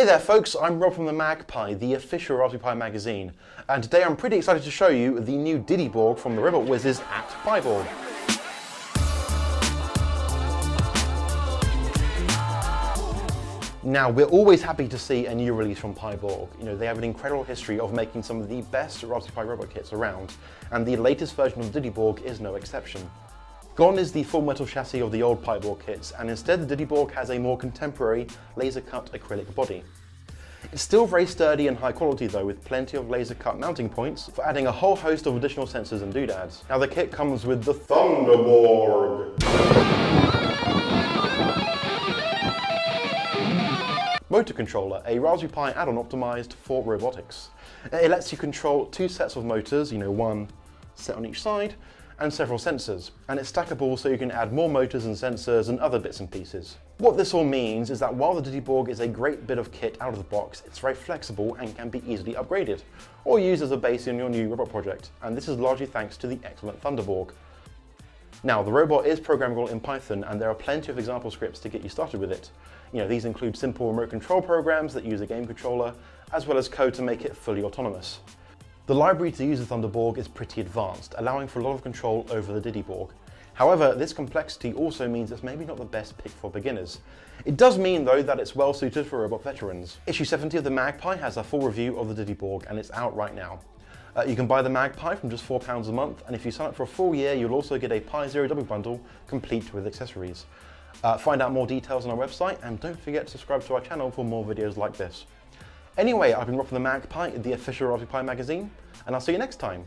Hey there folks, I'm Rob from the MagPi, the official Raspberry Pi magazine, and today I'm pretty excited to show you the new DiddyBorg from the Robot Whizzes at PiBorg. Now, we're always happy to see a new release from PiBorg. You know, they have an incredible history of making some of the best Raspberry Pi robot kits around, and the latest version of DiddyBorg is no exception. Gone is the full metal chassis of the old PiBorg kits, and instead the DiddyBorg has a more contemporary laser-cut acrylic body. It's still very sturdy and high quality though, with plenty of laser cut mounting points for adding a whole host of additional sensors and doodads. Now the kit comes with the ThunderBorg. Motor Controller, a Raspberry Pi add-on optimized for robotics. It lets you control two sets of motors, you know, one set on each side, and several sensors, and it's stackable so you can add more motors and sensors and other bits and pieces. What this all means is that while the DiddyBorg is a great bit of kit out of the box, it's very flexible and can be easily upgraded, or used as a base in your new robot project, and this is largely thanks to the excellent ThunderBorg. Now, the robot is programmable in Python, and there are plenty of example scripts to get you started with it. You know, these include simple remote control programs that use a game controller, as well as code to make it fully autonomous. The library to use the ThunderBorg is pretty advanced, allowing for a lot of control over the DiddyBorg. However, this complexity also means it's maybe not the best pick for beginners. It does mean, though, that it's well suited for robot veterans. Issue 70 of the MagPi has a full review of the DiddyBorg, and it's out right now. Uh, you can buy the MagPi from just £4 a month, and if you sign up for a full year, you'll also get a Pi Zero double bundle, complete with accessories. Uh, find out more details on our website, and don't forget to subscribe to our channel for more videos like this. Anyway, I've been Rob from the MagPi, the official Raspberry Pi magazine, and I'll see you next time.